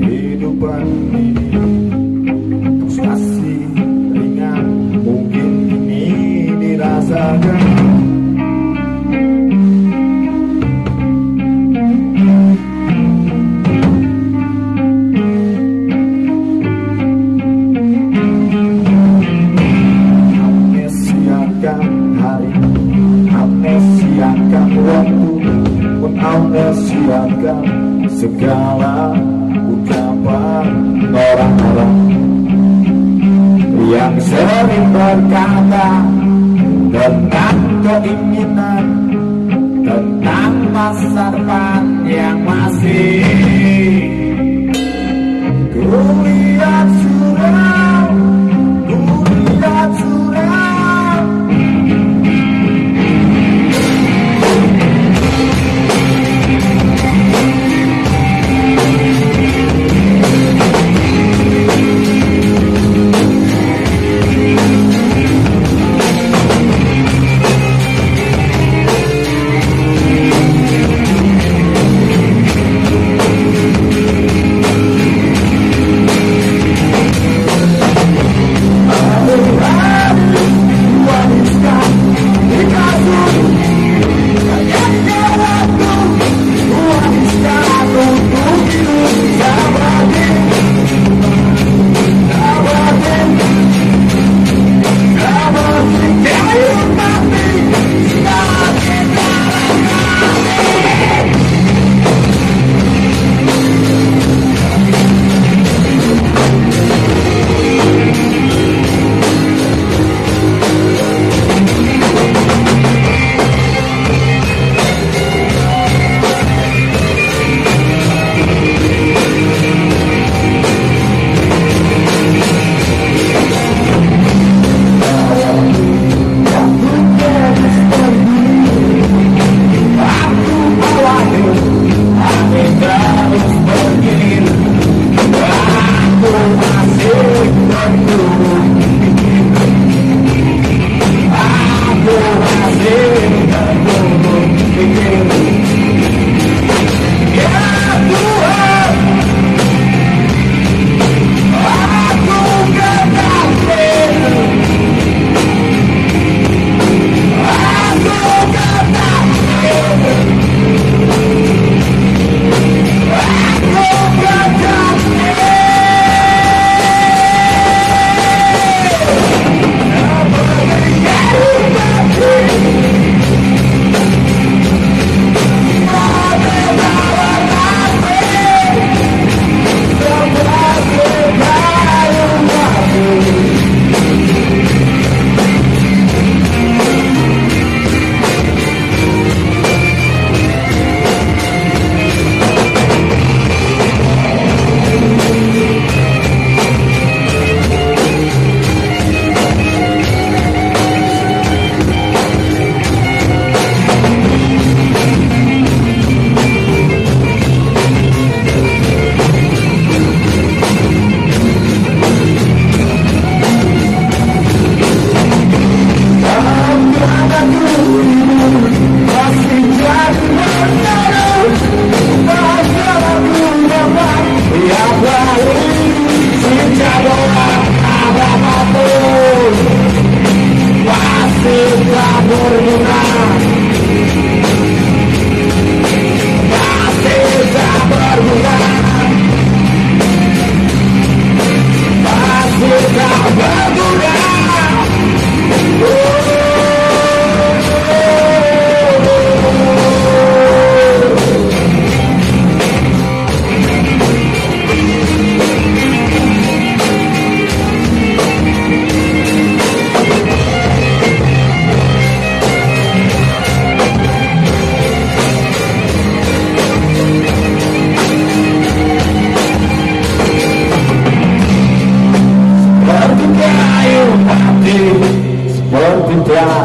kehidupan ini Frustasi ringan. Mungkin ini dirasakan. Menamnesiakan segala yang sering berkata tentang keinginan tentang masa depan yang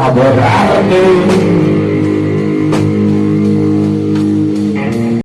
Aborrarme